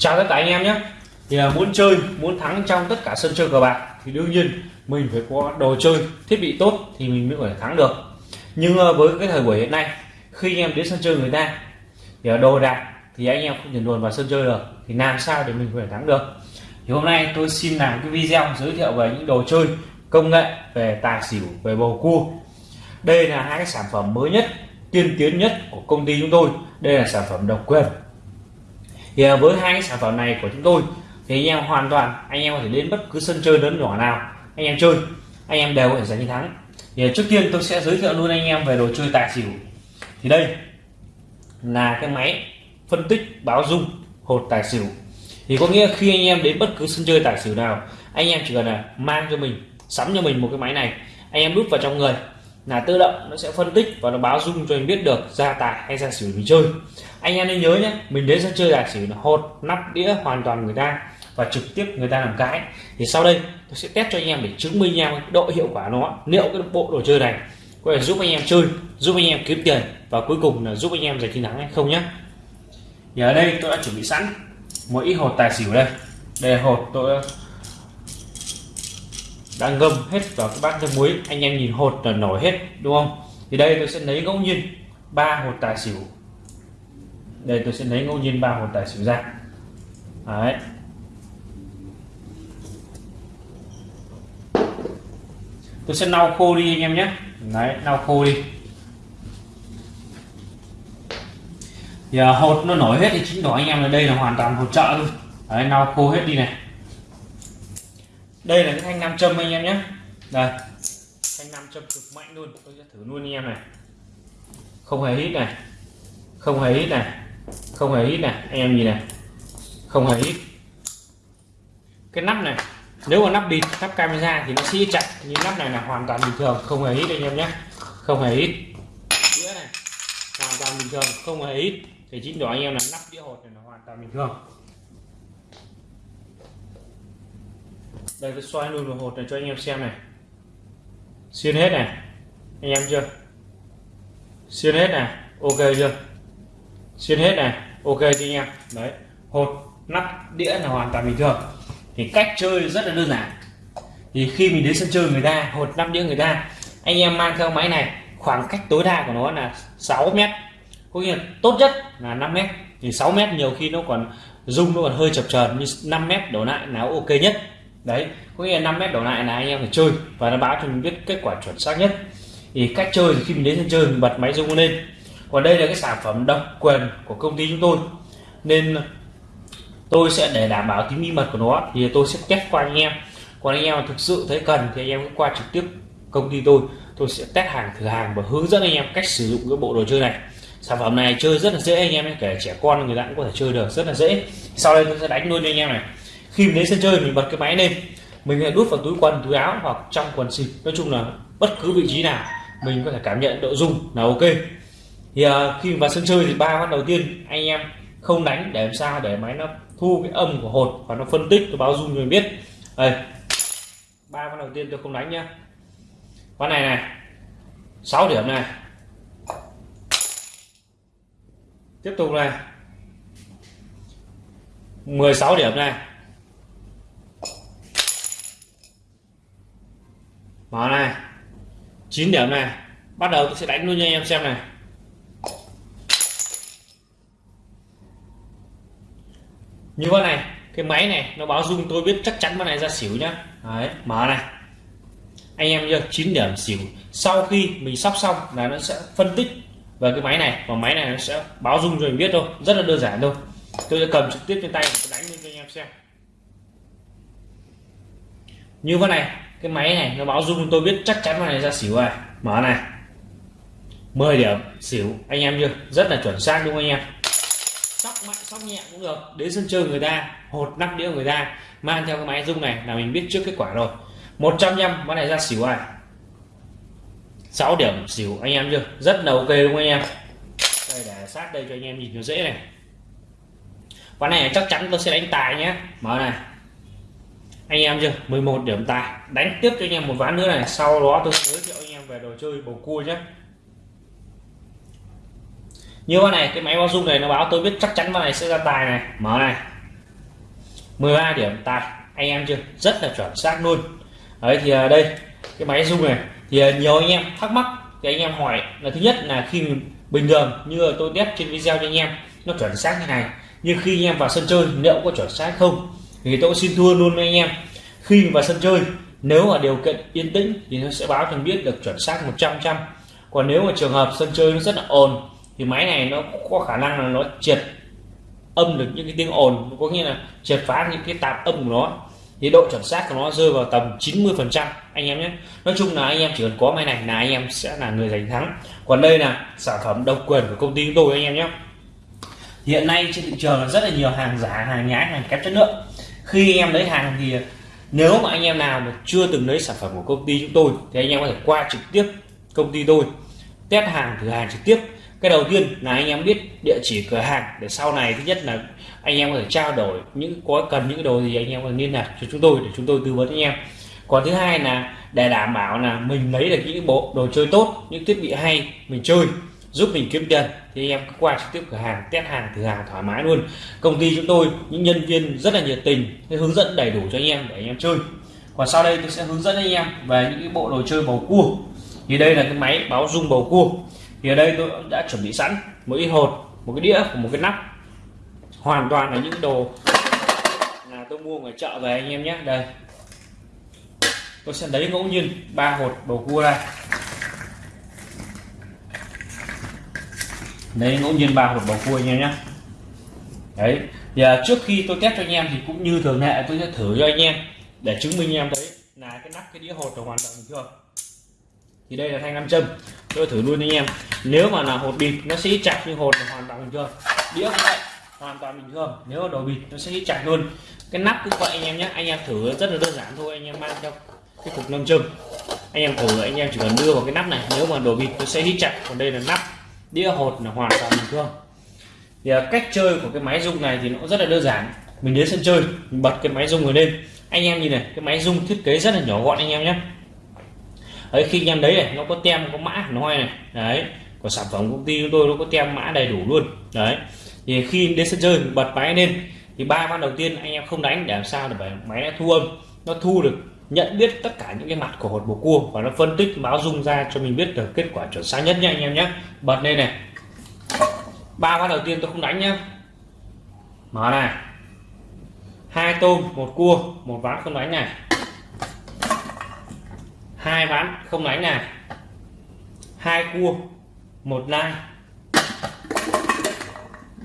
chào tất cả anh em nhé. Thì là muốn chơi, muốn thắng trong tất cả sân chơi cờ bạc thì đương nhiên mình phải có đồ chơi, thiết bị tốt thì mình mới có thể thắng được. Nhưng à, với cái thời buổi hiện nay, khi anh em đến sân chơi người ta, thì à, đồ đạc thì anh em không thể luồn vào sân chơi được, thì làm sao để mình có thể thắng được? Thì hôm nay tôi xin làm cái video giới thiệu về những đồ chơi, công nghệ về tài xỉu, về bầu cua. Đây là hai cái sản phẩm mới nhất, tiên tiến nhất của công ty chúng tôi. Đây là sản phẩm độc quyền thì à, với hai cái sản phẩm này của chúng tôi, thì anh em hoàn toàn, anh em có thể đến bất cứ sân chơi lớn nhỏ nào, anh em chơi, anh em đều có thể giành chiến thắng. Thì à, trước tiên tôi sẽ giới thiệu luôn anh em về đồ chơi tài xỉu. Thì đây là cái máy phân tích báo dung hột tài xỉu. Thì có nghĩa khi anh em đến bất cứ sân chơi tài xỉu nào, anh em chỉ cần là mang cho mình, sắm cho mình một cái máy này, anh em đút vào trong người là tự động nó sẽ phân tích và nó báo dung cho anh biết được ra tài hay ra xỉu mình chơi. Anh em nên nhớ nhé, mình đến sân chơi là xỉu là hột, nắp đĩa hoàn toàn người ta và trực tiếp người ta làm cái. Thì sau đây, tôi sẽ test cho anh em để chứng minh anh em độ hiệu quả nó, liệu cái bộ đồ chơi này có thể giúp anh em chơi, giúp anh em kiếm tiền và cuối cùng là giúp anh em giành chiến thắng hay không nhé. Thì ở đây tôi đã chuẩn bị sẵn một ít hột tài xỉu đây. Đây là hột tôi đã ngâm hết vào cái bát nước muối anh em nhìn hột là nổi hết đúng không? Thì đây tôi sẽ lấy ngẫu nhiên ba hột tài xỉu. Đây tôi sẽ lấy ngẫu nhiên ba hột tài xỉu ra. Đấy. Tôi sẽ lau khô đi anh em nhé. Đấy lau khô đi. Thì à, hột nó nổi hết thì chính tỏ anh em là đây là hoàn toàn hột trợ luôn, đấy lau khô hết đi này đây là cái thanh nam châm anh em nhé. Đây. Thanh nam châm cực mạnh luôn. Tôi sẽ thử luôn anh em này. Không hề hít này. Không hề hít này. Không hề hít này. Anh em nhìn này. Không hề hít. Cái nắp này, nếu mà nắp bịt, nắp camera thì nó sẽ chặt nhưng nắp này là hoàn toàn bình thường. Không hề hít anh em nhé. Không hề hít. Đĩa này. Hoàn toàn bình thường. Không hề hít. Thì chính đó anh em là nắp đĩa hột này là hoàn toàn bình thường. Đây, tôi xoay luôn hột này cho anh em xem này. Xuyên hết này. Anh em chưa? Xuyên hết này. Ok chưa? Xuyên hết này. Ok chưa anh em? Đấy. Hột, nắp, đĩa là hoàn toàn bình thường. Thì cách chơi rất là đơn giản. Thì khi mình đến sân chơi người ta, hột, nắp, đĩa người ta, anh em mang theo máy này, khoảng cách tối đa của nó là 6 mét. Có nghĩa là tốt nhất là 5 mét. Thì 6 mét nhiều khi nó còn rung, nó còn hơi chập chờn như 5 mét đổ lại là ok nhất đấy, có nghĩa là 5 mét đổ lại là anh em phải chơi và nó báo cho mình biết kết quả chuẩn xác nhất. Thì cách chơi thì khi mình đến sân chơi mình bật máy rung lên. Còn đây là cái sản phẩm độc quyền của công ty chúng tôi. Nên tôi sẽ để đảm bảo tính bí mật của nó thì tôi sẽ test qua anh em. Còn anh em thực sự thấy cần thì anh em cứ qua trực tiếp công ty tôi. Tôi sẽ test hàng, thử hàng và hướng dẫn anh em cách sử dụng cái bộ đồ chơi này. Sản phẩm này chơi rất là dễ, anh em kể trẻ con người ta cũng có thể chơi được, rất là dễ. Sau đây tôi sẽ đánh luôn cho anh em này khi mình đến sân chơi mình bật cái máy lên mình lại đút vào túi quần túi áo hoặc trong quần xịt. Nói chung là bất cứ vị trí nào mình có thể cảm nhận độ rung là ok. Thì uh, khi vào sân chơi thì ba phát đầu tiên anh em không đánh để làm sao để máy nó thu cái âm của hột và nó phân tích nó báo rung cho mình biết. Đây ba phát đầu tiên tôi không đánh nhá. Ván này này 6 điểm này. Tiếp tục này. 16 điểm này. Mở này. 9 điểm này. Bắt đầu tôi sẽ đánh luôn cho anh em xem này. Như vậy này, cái máy này, nó báo dung tôi biết chắc chắn con này ra xỉu nhá. Đấy, mở này. Anh em chưa 9 điểm xỉu. Sau khi mình sắp xong là nó sẽ phân tích về cái máy này. Và máy này nó sẽ báo dung cho mình biết thôi. Rất là đơn giản thôi. Tôi sẽ cầm trực tiếp trên tay đánh lên cho anh em xem. Như vậy này cái máy này, nó báo rung, tôi biết chắc chắn là này ra xỉu rồi. Mở này. 10 điểm, xỉu. Anh em chưa? Rất là chuẩn xác đúng không anh em? Sóc mạnh, sóc nhẹ cũng được. Đến sân chơi người ta, hột nắp đĩa người ta, mang theo cái máy rung này là mình biết trước kết quả rồi. 100 trăm món này ra xỉu rồi. 6 điểm, xỉu. Anh em chưa? Rất là ok đúng không anh em? Đây, để sát đây cho anh em nhìn nó dễ này. Ván này chắc chắn tôi sẽ đánh tài nhé. Mở này anh em chưa? 11 điểm tài. Đánh tiếp cho anh em một ván nữa này. Sau đó tôi giới thiệu anh em về đồ chơi bầu cua nhé. Như con này, cái máy báo dung này nó báo tôi biết chắc chắn con này sẽ ra tài này. Mở này. 13 điểm tài. Anh em chưa? Rất là chuẩn xác luôn. Đấy, thì à, đây, cái máy dung này. Thì à, nhiều anh em thắc mắc, thì anh em hỏi là thứ nhất là khi bình thường như tôi test trên video cho anh em, nó chuẩn xác như này. Nhưng khi anh em vào sân chơi, liệu có chuẩn xác không? Thì tôi xin thua luôn với anh em, khi vào sân chơi, nếu mà điều kiện yên tĩnh thì nó sẽ báo cho biết được chuẩn xác 100 trăm còn nếu mà trường hợp sân chơi nó rất là ồn, thì máy này nó có khả năng là nó triệt âm được những cái tiếng ồn có nghĩa là triệt phá những cái tạp âm của nó. Thì độ chuẩn xác của nó rơi vào tầm 90 phần trăm, anh em nhé. Nói chung là anh em chỉ cần có máy này là anh em sẽ là người giành thắng. Còn đây là sản phẩm độc quyền của công ty chúng tôi, anh em nhé. Hiện nay trên thị trường là rất là nhiều hàng giả, hàng nhái, hàng kém chất lượng khi anh em lấy hàng thì nếu mà anh em nào mà chưa từng lấy sản phẩm của công ty chúng tôi, thì anh em có thể qua trực tiếp công ty tôi, test hàng, thử hàng trực tiếp. Cái đầu tiên là anh em biết địa chỉ cửa hàng, để sau này thứ nhất là anh em có thể trao đổi những, có cần những đồ gì anh em có thể liên lạc cho chúng tôi để chúng tôi tư vấn anh em. Còn thứ hai là để đảm bảo là mình lấy được những bộ đồ chơi tốt, những thiết bị hay mình chơi giúp mình kiếm tiền, thì anh em cứ qua trực tiếp cửa hàng, test hàng, thử hàng thoải mái luôn. Công ty chúng tôi, những nhân viên rất là nhiệt tình hướng dẫn đầy đủ cho anh em để anh em chơi. Còn sau đây tôi sẽ hướng dẫn anh em về những cái bộ đồ chơi bầu cua. Thì đây là cái máy báo rung bầu cua. Thì ở đây tôi đã chuẩn bị sẵn một ít hột, một cái đĩa và một cái nắp. Hoàn toàn là những đồ là tôi mua ngoài chợ về anh em nhé. Đây. Tôi sẽ lấy ngẫu nhiên ba hột bầu cua đây. Đấy, ngẫu nhiên ba hột bầu cua anh em nhé. Đấy giờ à, trước khi tôi test cho anh em thì cũng như thường lệ tôi sẽ thử cho anh em để chứng minh anh em thấy là cái nắp, cái đĩa hột là hoàn toàn bình thường thì đây là thanh nam châm, tôi thử luôn anh em. Nếu mà là hột bịt, nó sẽ chặt như hột là hoàn toàn bình thường. Đĩa cũng vậy, hoàn toàn bình thường. Nếu mà đồ bịt, nó sẽ chặt luôn. Cái nắp cũng vậy anh em nhé. Anh em thử rất là đơn giản thôi, anh em mang theo cái cục nam châm. Anh em thử, anh em chỉ cần đưa vào cái nắp này. Nếu mà đồ bịt, nó sẽ hít chặt. Còn đây là nắp đĩa hột là hoàn toàn bình thường. Thì à, cách chơi của cái máy rung này thì nó rất là đơn giản. Mình đến sân chơi, mình bật cái máy rung này lên. Anh em nhìn này, cái máy rung thiết kế rất là nhỏ gọn anh em nhé. Đấy, khi anh em đấy này, nó có tem, có mã, nó hay này. Đấy, của sản phẩm công ty chúng tôi nó có tem mã đầy đủ luôn. Đấy, thì khi đến sân chơi, mình bật máy lên, thì ba ván đầu tiên anh em không đánh, để làm sao để máy nó thu âm. Nó thu được nhận biết tất cả những cái mặt của hột bầu cua và nó phân tích, báo dung ra cho mình biết được kết quả chuẩn xác nhất nha anh em nhé. Bật lên này. Ba ván đầu tiên tôi không đánh nhá. Mở này. Hai tôm, một cua, một ván không đánh này. Hai ván không đánh này. Hai cua, một nai.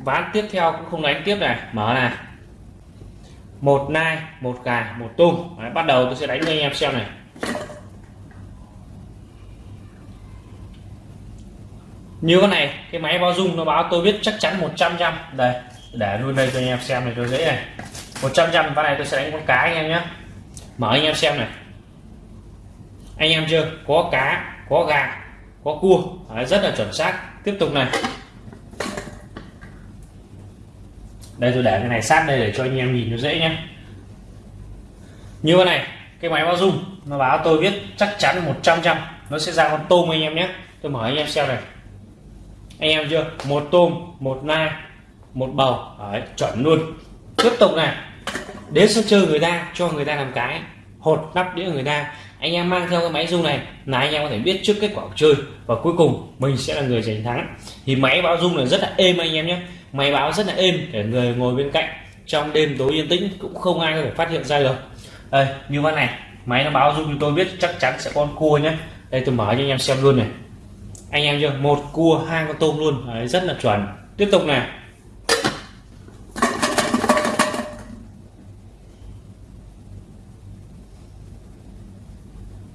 Ván tiếp theo cũng không đánh tiếp này. Mở này một nai một gà một tung Đấy, bắt đầu tôi sẽ đánh cho anh em xem này. Như cái này cái máy báo dung nó báo tôi biết chắc chắn 100 trăm đây để luôn đây cho anh em xem này cho dễ này. 100 trăm con này tôi sẽ đánh con cá anh em nhé. Mở anh em xem này. Anh em chưa? Có cá có gà có cua. Đấy, rất là chuẩn xác. Tiếp tục này. Đây tôi để cái này sát đây để cho anh em nhìn nó dễ nhé như thế này cái máy báo dung nó báo tôi biết chắc chắn 100 trăm nó sẽ ra con tôm anh em nhé. Tôi mở anh em xem này. Anh em chưa? Một tôm một nai một bầu. Đấy, chuẩn luôn. Tiếp tục này. Đến sân chơi người ta cho người ta làm cái. Hột nắp đĩa người ta. Anh em mang theo cái máy dung này là anh em có thể biết trước kết quả chơi. Và cuối cùng mình sẽ là người giành thắng. Thì máy báo dung là rất là êm anh em nhé máy báo rất là êm để người ngồi bên cạnh trong đêm tối yên tĩnh cũng không ai có thể phát hiện ra được. Đây như thế này máy nó báo giúp tôi biết chắc chắn sẽ con cua nhé. Đây tôi mở cho anh em xem luôn này. Anh em chưa? Một cua hai con tôm luôn. Đấy, rất là chuẩn. Tiếp tục này.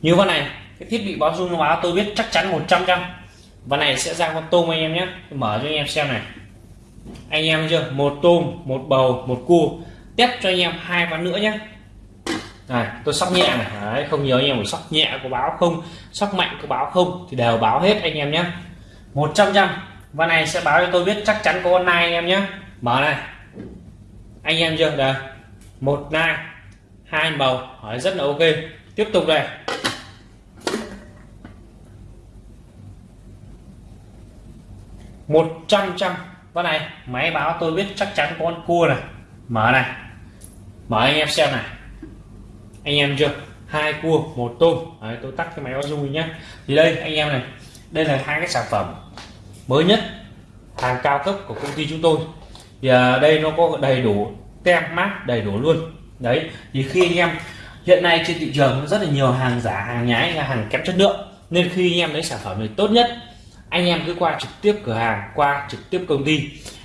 Như con này cái thiết bị báo rung báo tôi biết chắc chắn 100 trăm và này sẽ ra con tôm anh em nhé. Tôi mở cho anh em xem này anh em chưa? Một tôm một bầu một cua test cho anh em hai ván nữa nhé này tôi sóc nhẹ này. Đấy, không nhớ anh em phải sóc nhẹ có báo không sóc mạnh có báo không thì đều báo hết anh em nhé 100 trăm và này sẽ báo cho tôi biết chắc chắn có con nai anh em nhé mở này. Anh em chưa? Đây. Một nai hai bầu. Hỏi rất là ok. Tiếp tục này một trăm trăm con này máy báo tôi biết chắc chắn có con cua này. Mở này. Mở anh em xem này. Anh em chưa? Hai cua một tôm. Đấy, tôi tắt cái máy báo dung nhé thì đây anh em này. Đây là hai cái sản phẩm mới nhất hàng cao cấp của công ty chúng tôi. Thì à, đây nó có đầy đủ tem mát đầy đủ luôn. Đấy thì khi anh em hiện nay trên thị trường rất là nhiều hàng giả hàng nhái là hàng kém chất lượng. Nên khi anh em lấy sản phẩm này tốt nhất anh em cứ qua trực tiếp cửa hàng, qua trực tiếp công ty.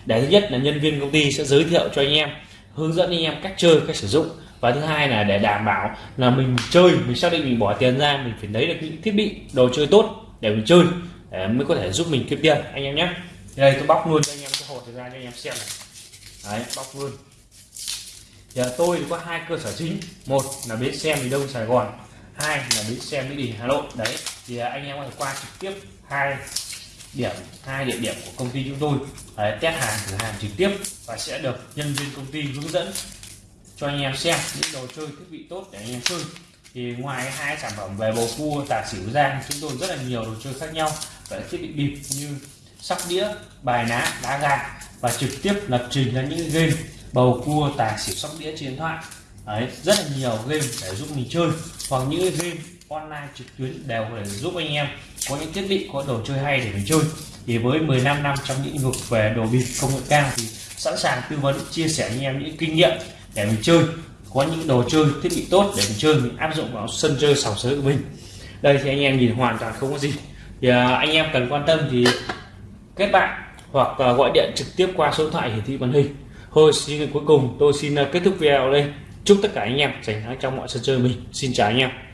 Để thứ nhất là nhân viên công ty sẽ giới thiệu cho anh em, hướng dẫn anh em cách chơi, cách sử dụng. Và thứ hai là để đảm bảo là mình chơi, mình xác định mình bỏ tiền ra, mình phải lấy được những thiết bị, đồ chơi tốt để mình chơi, để mới có thể giúp mình kiếm tiền. Anh em nhé. Đây, tôi bóc luôn cho anh em cái hộp ra cho anh em xem này. Đấy, bóc luôn. Giờ tôi có hai cơ sở chính. Một là bến xe miền đông sài gòn, hai là bến xe mỹ đình, hà nội. Đấy, thì anh em có thể qua trực tiếp hai điểm hai địa điểm của công ty chúng tôi. Đấy, test hàng thử hàng trực tiếp và sẽ được nhân viên công ty hướng dẫn cho anh em xem những đồ chơi thiết bị tốt để anh em chơi. Thì ngoài hai sản phẩm về bầu cua tà xỉu ra chúng tôi rất là nhiều đồ chơi khác nhau. Và thiết bị bịp như sóc đĩa bài ná đá gà và trực tiếp lập trình ra những game bầu cua tài xỉu sóc đĩa trên điện thoại. Đấy, rất là nhiều game để giúp mình chơi. Hoặc những game online trực tuyến đều có thể giúp anh em có những thiết bị, có đồ chơi hay để mình chơi. Thì với 15 năm trong lĩnh vực về đồ bịp công nghệ cao thì sẵn sàng tư vấn, chia sẻ anh em những kinh nghiệm để mình chơi, có những đồ chơi, thiết bị tốt để mình chơi, mình áp dụng vào sân chơi sòng sới của mình. Đây thì anh em nhìn hoàn toàn không có gì. Thì à, anh em cần quan tâm thì kết bạn hoặc gọi điện trực tiếp qua số điện thoại hiển thị màn hình. Thôi, xin cuối cùng tôi xin à, kết thúc video đây. Chúc tất cả anh em giành thắng trong mọi sân chơi mình. Xin chào anh em.